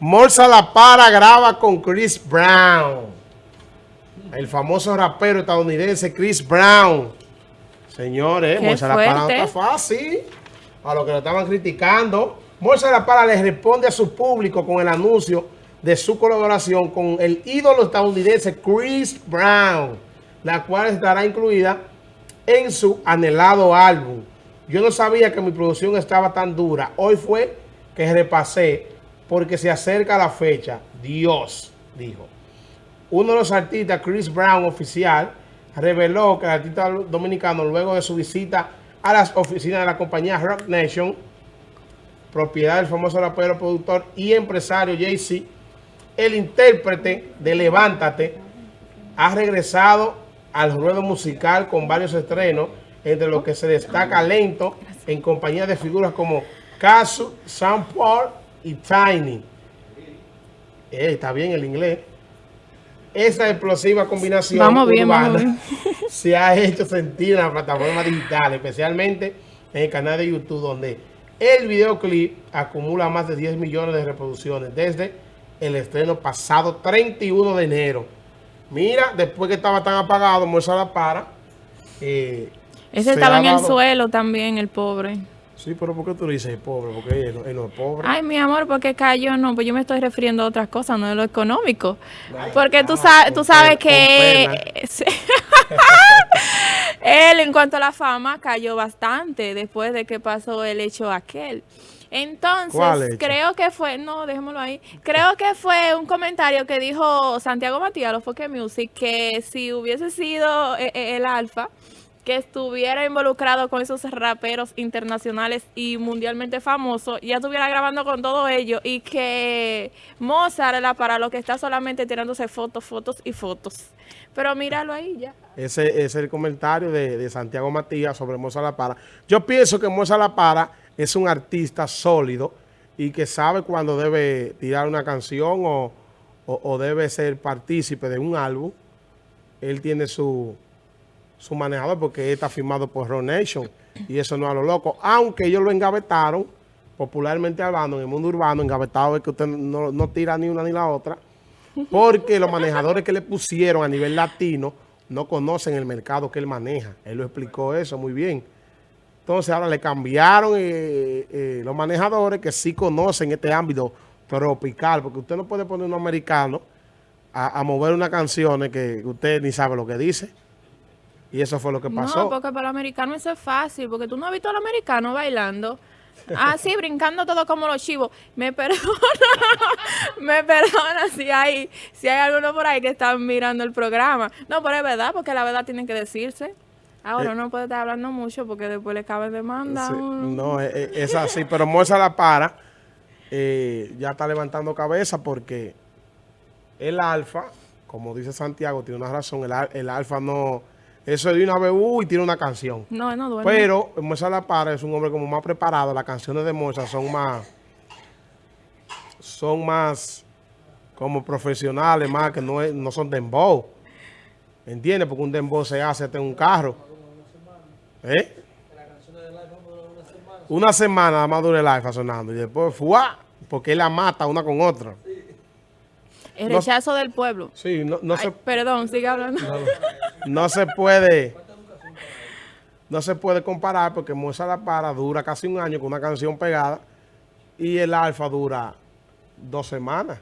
Morsa La Para graba con Chris Brown. El famoso rapero estadounidense Chris Brown. Señores, Morsa La Para no está fácil. A lo que lo estaban criticando. Morsa La Para le responde a su público con el anuncio de su colaboración con el ídolo estadounidense Chris Brown, la cual estará incluida en su anhelado álbum. Yo no sabía que mi producción estaba tan dura. Hoy fue que repasé porque se acerca la fecha. Dios, dijo. Uno de los artistas, Chris Brown, oficial, reveló que el artista dominicano, luego de su visita a las oficinas de la compañía Rock Nation, propiedad del famoso rapero, productor y empresario Jay-Z, el intérprete de Levántate, ha regresado al ruedo musical con varios estrenos, entre los que se destaca Lento, en compañía de figuras como Casu, Sam Paul y Tiny. Eh, está bien el inglés. Esa explosiva combinación se ha hecho sentir en la plataforma digital, especialmente en el canal de YouTube, donde el videoclip acumula más de 10 millones de reproducciones desde el estreno pasado 31 de enero. Mira, después que estaba tan apagado, Moisés La Para. Eh, Ese estaba en el suelo también, el pobre. Sí, pero ¿por qué tú dices pobre? Porque él, no es pobre. Ay, mi amor, porque cayó, no, pues yo me estoy refiriendo a otras cosas, no de lo económico. porque tú, sabes, tú sabes que él, en cuanto a la fama, cayó bastante después de que pasó el hecho aquel. Entonces, creo que fue, no, dejémoslo ahí. Creo que fue un comentario que dijo Santiago Matías, lo que Music, que si hubiese sido eh, eh, el Alfa, que estuviera involucrado con esos raperos internacionales y mundialmente famosos, ya estuviera grabando con todo ello y que Mozart era para lo que está solamente tirándose fotos, fotos y fotos. Pero míralo ahí ya. Ese, es el comentario de, Santiago Matías sobre Mozart La Para. Yo pienso que Mozart La Para es un artista sólido y que sabe cuando debe tirar una canción o, o debe ser partícipe de un álbum. Él tiene su su manejador porque está firmado por Ron Nation y eso no es a lo loco. Aunque ellos lo engavetaron, popularmente hablando, en el mundo urbano, engavetado es que usted no, tira ni una ni la otra, porque los manejadores que le pusieron a nivel latino no conocen el mercado que él maneja. Él lo explicó eso muy bien. Entonces ahora le cambiaron eh, eh, los manejadores que sí conocen este ámbito tropical, porque usted no puede poner un americano a, a mover una canción que usted ni sabe lo que dice. Y eso fue lo que pasó. No, porque para el americano eso es fácil, porque tú no has visto al americano bailando. Ah, sí, brincando todo como los chivos. Me perdona, me perdona si hay, si hay alguno por ahí que están mirando el programa. No, pero es verdad, porque la verdad tiene que decirse. Ahora eh, no puede estar hablando mucho porque después le cabe demanda. no, es, eh, eh, es, así, pero Moza la para. ya está levantando cabeza porque el alfa, como dice Santiago, tiene una razón, el, el alfa no eso de una vez, y tiene una canción. No, no duerme. Pero Moisés La Para es un hombre como más preparado. Las canciones de Moisés son más... Son más como profesionales, más que no, no son dembow. ¿Entiendes? Porque un dembow se hace en un carro. ¿Eh? Una semana nada más dura el alfa sonando. Y después, ¡fuá! Porque él la mata una con otra. El rechazo del pueblo. Sí, no, no se... Perdón, sigue hablando. No, se puede... No se puede comparar porque Moza La Para dura casi un año con una canción pegada y el Alfa dura dos semanas.